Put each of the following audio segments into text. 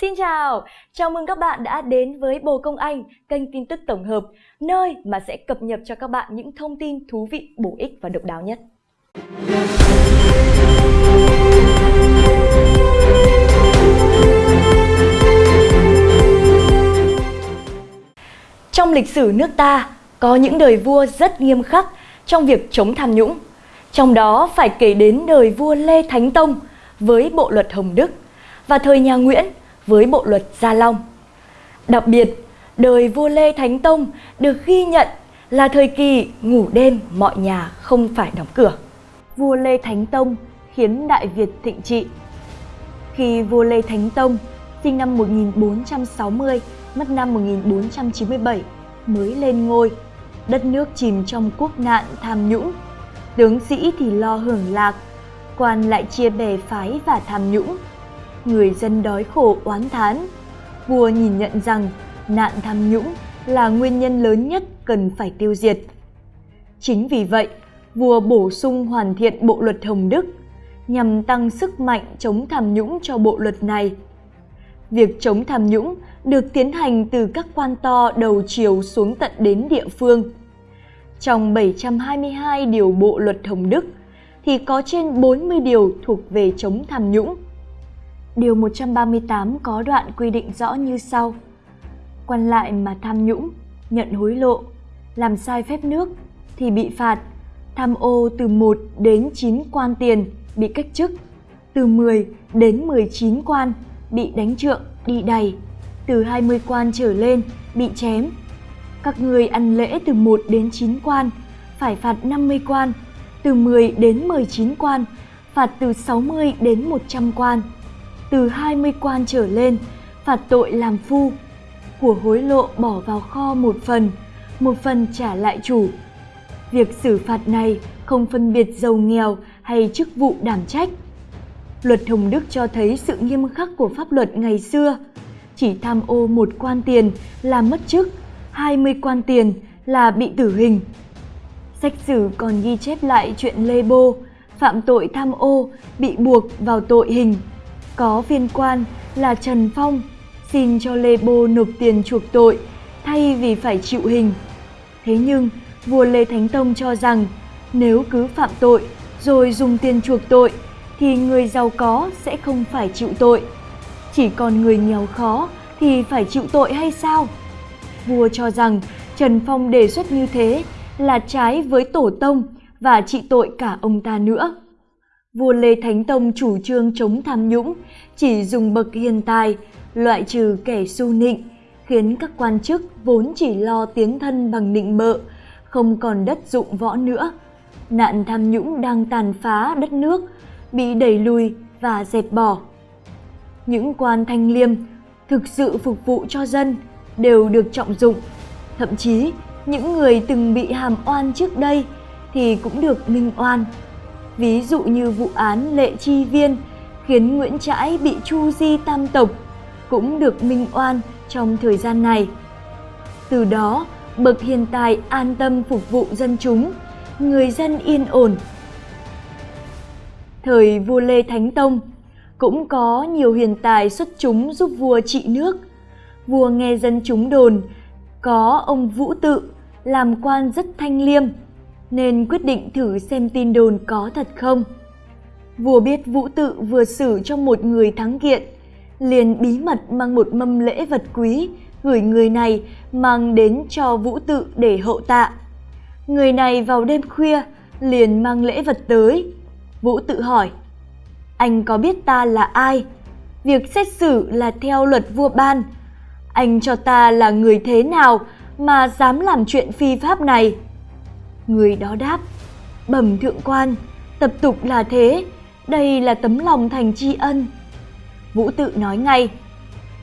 Xin chào, chào mừng các bạn đã đến với Bồ Công Anh, kênh tin tức tổng hợp, nơi mà sẽ cập nhật cho các bạn những thông tin thú vị, bổ ích và độc đáo nhất. Trong lịch sử nước ta, có những đời vua rất nghiêm khắc trong việc chống tham nhũng. Trong đó phải kể đến đời vua Lê Thánh Tông với bộ luật Hồng Đức và thời nhà Nguyễn với bộ luật Gia Long. Đặc biệt, đời vua Lê Thánh Tông được ghi nhận là thời kỳ ngủ đêm mọi nhà không phải đóng cửa. Vua Lê Thánh Tông khiến Đại Việt thịnh trị. Khi vua Lê Thánh Tông sinh năm 1460, mất năm 1497 mới lên ngôi, đất nước chìm trong quốc nạn tham nhũng. Tướng sĩ thì lo hưởng lạc, quan lại chia bè phái và tham nhũng người dân đói khổ oán thán. Vua nhìn nhận rằng nạn tham nhũng là nguyên nhân lớn nhất cần phải tiêu diệt. Chính vì vậy, vua bổ sung hoàn thiện bộ luật Hồng Đức nhằm tăng sức mạnh chống tham nhũng cho bộ luật này. Việc chống tham nhũng được tiến hành từ các quan to đầu chiều xuống tận đến địa phương. Trong 722 điều bộ luật Hồng Đức thì có trên 40 điều thuộc về chống tham nhũng. Điều 138 có đoạn quy định rõ như sau. Quan lại mà tham nhũng, nhận hối lộ, làm sai phép nước thì bị phạt, tham ô từ 1 đến 9 quan tiền bị cách chức, từ 10 đến 19 quan bị đánh trượng, đi đày, từ 20 quan trở lên bị chém. Các người ăn lễ từ 1 đến 9 quan phải phạt 50 quan, từ 10 đến 19 quan phạt từ 60 đến 100 quan từ 20 quan trở lên, phạt tội làm phu. Của hối lộ bỏ vào kho một phần một phần trả lại chủ. Việc xử phạt này không phân biệt giàu nghèo hay chức vụ đảm trách. Luật hồng đức cho thấy sự nghiêm khắc của pháp luật ngày xưa. Chỉ tham ô một quan tiền là mất chức 20 quan tiền là bị tử hình. Sách sử còn ghi chép lại chuyện lê bô, phạm tội tham ô, bị buộc vào tội hình có viên quan là Trần Phong xin cho Lê Bô nộp tiền chuộc tội thay vì phải chịu hình. Thế nhưng, vua Lê Thánh Tông cho rằng nếu cứ phạm tội rồi dùng tiền chuộc tội thì người giàu có sẽ không phải chịu tội. Chỉ còn người nghèo khó thì phải chịu tội hay sao? Vua cho rằng Trần Phong đề xuất như thế là trái với tổ tông và trị tội cả ông ta nữa vua Lê Thánh Tông chủ trương chống tham nhũng, chỉ dùng bậc hiền tài, loại trừ kẻ su nịnh, khiến các quan chức vốn chỉ lo tiến thân bằng nịnh bợ, không còn đất dụng võ nữa. Nạn tham nhũng đang tàn phá đất nước, bị đẩy lùi và dẹp bỏ. Những quan thanh liêm thực sự phục vụ cho dân đều được trọng dụng. Thậm chí, những người từng bị hàm oan trước đây thì cũng được minh oan ví dụ như vụ án Lệ Chi Viên khiến Nguyễn Trãi bị chu di tam tộc cũng được minh oan trong thời gian này. Từ đó, bậc hiền tài an tâm phục vụ dân chúng, người dân yên ổn. Thời vua Lê Thánh Tông cũng có nhiều hiền tài xuất chúng giúp vua trị nước. Vua nghe dân chúng đồn có ông Vũ Tự làm quan rất thanh liêm, nên quyết định thử xem tin đồn có thật không. Vua biết Vũ Tự vừa xử cho một người thắng kiện, liền bí mật mang một mâm lễ vật quý gửi người này mang đến cho Vũ Tự để hậu tạ. Người này vào đêm khuya liền mang lễ vật tới. Vũ Tự hỏi, anh có biết ta là ai? Việc xét xử là theo luật vua ban. Anh cho ta là người thế nào mà dám làm chuyện phi pháp này? Người đó đáp, bẩm thượng quan, tập tục là thế, đây là tấm lòng thành tri ân. Vũ tự nói ngay,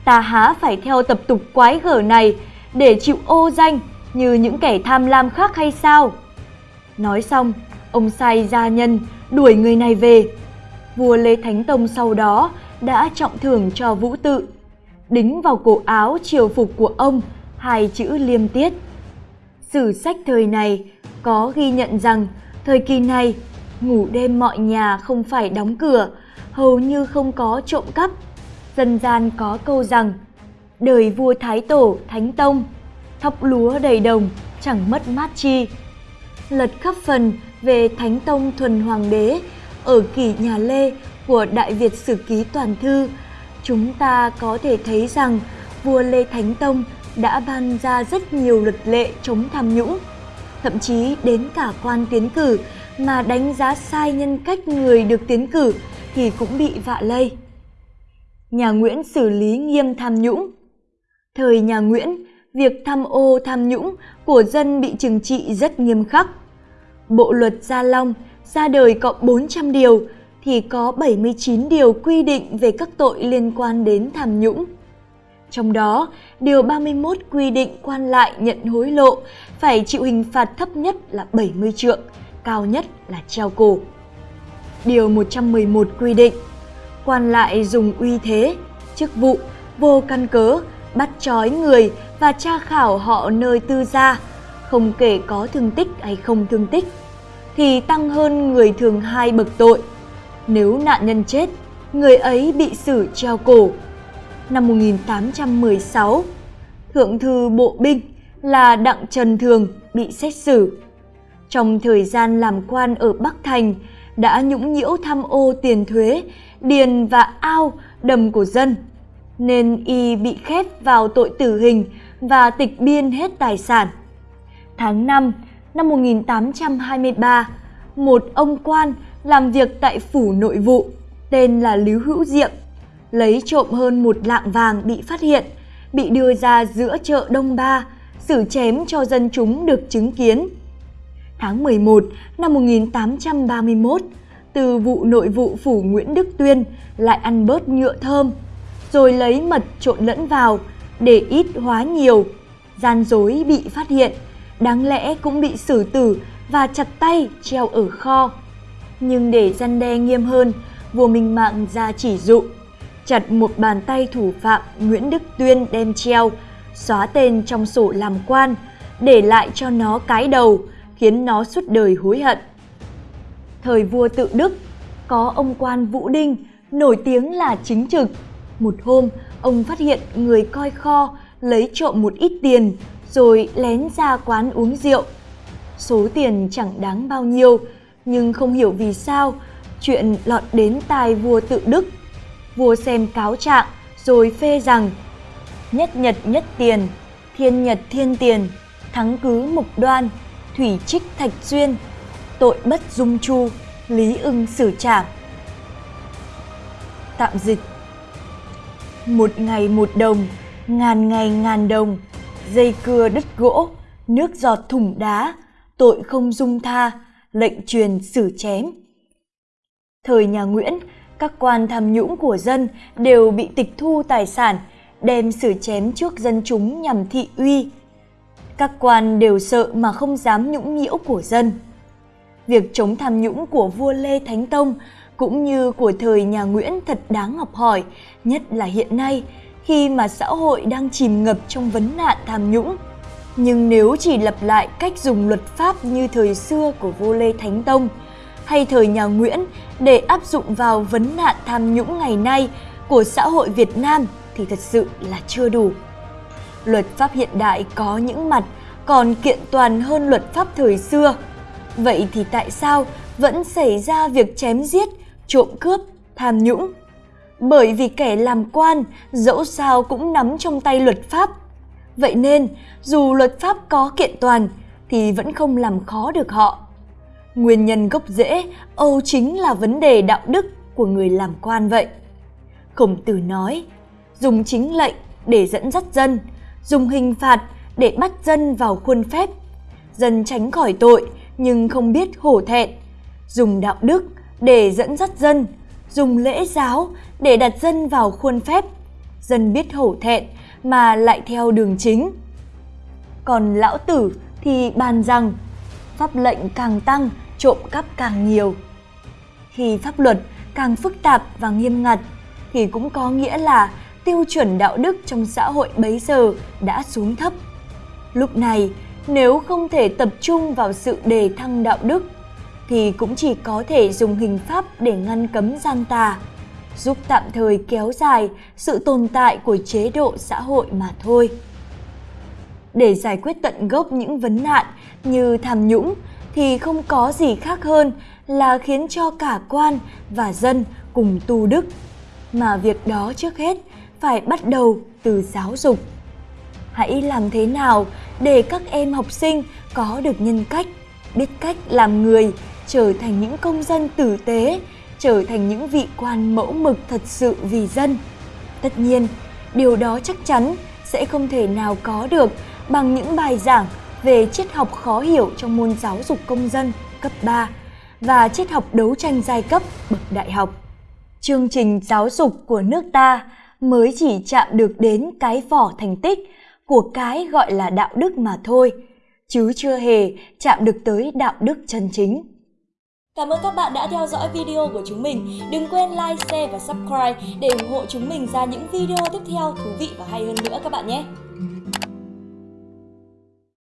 ta há phải theo tập tục quái gở này để chịu ô danh như những kẻ tham lam khác hay sao? Nói xong, ông sai gia nhân đuổi người này về. Vua Lê Thánh Tông sau đó đã trọng thưởng cho Vũ Tự, đính vào cổ áo triều phục của ông hai chữ liêm tiết. Sử sách thời này có ghi nhận rằng thời kỳ này ngủ đêm mọi nhà không phải đóng cửa, hầu như không có trộm cắp. dân gian có câu rằng đời vua thái tổ thánh tông thóc lúa đầy đồng chẳng mất mát chi lật khắp phần về thánh tông thuần hoàng đế ở kỷ nhà lê của đại việt sử ký toàn thư chúng ta có thể thấy rằng vua lê thánh tông đã ban ra rất nhiều luật lệ chống tham nhũng thậm chí đến cả quan tiến cử mà đánh giá sai nhân cách người được tiến cử thì cũng bị vạ lây. Nhà nguyễn xử lý nghiêm tham nhũng. Thời nhà nguyễn, việc tham ô tham nhũng của dân bị trừng trị rất nghiêm khắc. Bộ luật gia long ra đời có 400 điều thì có 79 điều quy định về các tội liên quan đến tham nhũng. Trong đó, điều 31 quy định quan lại nhận hối lộ phải chịu hình phạt thấp nhất là 70 trượng, cao nhất là treo cổ. Điều 111 quy định quan lại dùng uy thế, chức vụ vô căn cớ bắt trói người và tra khảo họ nơi tư gia, không kể có thương tích hay không thương tích, thì tăng hơn người thường hai bậc tội. Nếu nạn nhân chết, người ấy bị xử treo cổ. Năm 1816, Thượng thư Bộ binh là Đặng Trần Thường bị xét xử. Trong thời gian làm quan ở Bắc Thành, đã nhũng nhiễu tham ô tiền thuế, điền và ao đầm của dân, nên y bị khép vào tội tử hình và tịch biên hết tài sản. Tháng 5 năm 1823, một ông quan làm việc tại phủ nội vụ tên là Lưu Hữu Diệm lấy trộm hơn một lạng vàng bị phát hiện, bị đưa ra giữa chợ Đông Ba, xử chém cho dân chúng được chứng kiến. Tháng 11 năm 1831, từ vụ nội vụ phủ Nguyễn Đức Tuyên lại ăn bớt nhựa thơm, rồi lấy mật trộn lẫn vào để ít hóa nhiều. Gian dối bị phát hiện, đáng lẽ cũng bị xử tử và chặt tay treo ở kho. Nhưng để gian đe nghiêm hơn, vua Minh Mạng ra chỉ dụ, chặt một bàn tay thủ phạm Nguyễn Đức Tuyên đem treo, xóa tên trong sổ làm quan, để lại cho nó cái đầu, khiến nó suốt đời hối hận. Thời vua tự Đức, có ông quan Vũ Đinh, nổi tiếng là chính trực. Một hôm, ông phát hiện người coi kho lấy trộm một ít tiền, rồi lén ra quán uống rượu. Số tiền chẳng đáng bao nhiêu, nhưng không hiểu vì sao chuyện lọt đến tai vua tự Đức. Vua xem cáo trạng rồi phê rằng nhất nhật nhất tiền, thiên nhật thiên tiền, thắng cứ mục đoan, thủy trích thạch duyên, tội bất dung chu, lý ưng xử trảm. Tạm dịch Một ngày một đồng, ngàn ngày ngàn đồng, dây cưa đứt gỗ, nước giọt thủng đá, tội không dung tha, lệnh truyền xử chém. Thời nhà Nguyễn, các quan tham nhũng của dân đều bị tịch thu tài sản, đem xử chém trước dân chúng nhằm thị uy. Các quan đều sợ mà không dám nhũng nhiễu của dân. Việc chống tham nhũng của vua Lê Thánh Tông cũng như của thời nhà Nguyễn thật đáng học hỏi, nhất là hiện nay khi mà xã hội đang chìm ngập trong vấn nạn tham nhũng. Nhưng nếu chỉ lặp lại cách dùng luật pháp như thời xưa của vua Lê Thánh Tông hay thời nhà Nguyễn để áp dụng vào vấn nạn tham nhũng ngày nay của xã hội Việt Nam thì thật sự là chưa đủ. Luật pháp hiện đại có những mặt còn kiện toàn hơn luật pháp thời xưa. Vậy thì tại sao vẫn xảy ra việc chém giết, trộm cướp, tham nhũng? Bởi vì kẻ làm quan dẫu sao cũng nắm trong tay luật pháp Vậy nên, dù luật pháp có kiện toàn thì vẫn không làm khó được họ. Nguyên nhân gốc rễ âu chính là vấn đề đạo đức của người làm quan vậy. Khổng tử nói, dùng chính lệnh để dẫn dắt dân, dùng hình phạt để bắt dân vào khuôn phép. Dân tránh khỏi tội nhưng không biết hổ thẹn, dùng đạo đức để dẫn dắt dân, dùng lễ giáo để đặt dân vào khuôn phép. Dân biết hổ thẹn mà lại theo đường chính. Còn lão tử thì bàn rằng pháp lệnh càng tăng, trộm cắp càng nhiều. Khi pháp luật càng phức tạp và nghiêm ngặt thì cũng có nghĩa là tiêu chuẩn đạo đức trong xã hội bấy giờ đã xuống thấp. Lúc này, nếu không thể tập trung vào sự đề thăng đạo đức thì cũng chỉ có thể dùng hình pháp để ngăn cấm gian tà. giúp tạm thời kéo dài sự tồn tại của chế độ xã hội mà thôi. Để giải quyết tận gốc những vấn nạn như tham nhũng thì không có gì khác hơn là khiến cho cả quan và dân cùng tu đức. Mà việc đó trước hết phải bắt đầu từ giáo dục. Hãy làm thế nào để các em học sinh có được nhân cách, biết cách làm người, trở thành những công dân tử tế, trở thành những vị quan mẫu mực thật sự vì dân. Tất nhiên, điều đó chắc chắn sẽ không thể nào có được bằng những bài giảng về triết học khó hiểu trong môn giáo dục công dân cấp 3 và triết học đấu tranh giai cấp bậc đại học. Chương trình giáo dục của nước ta mới chỉ chạm được đến cái vỏ thành tích của cái gọi là đạo đức mà thôi, chứ chưa hề chạm được tới đạo đức chân chính. Cảm ơn các bạn đã theo dõi video của chúng mình. Đừng quên like, share và subscribe để ủng hộ chúng mình ra những video tiếp theo thú vị và hay hơn nữa các bạn nhé.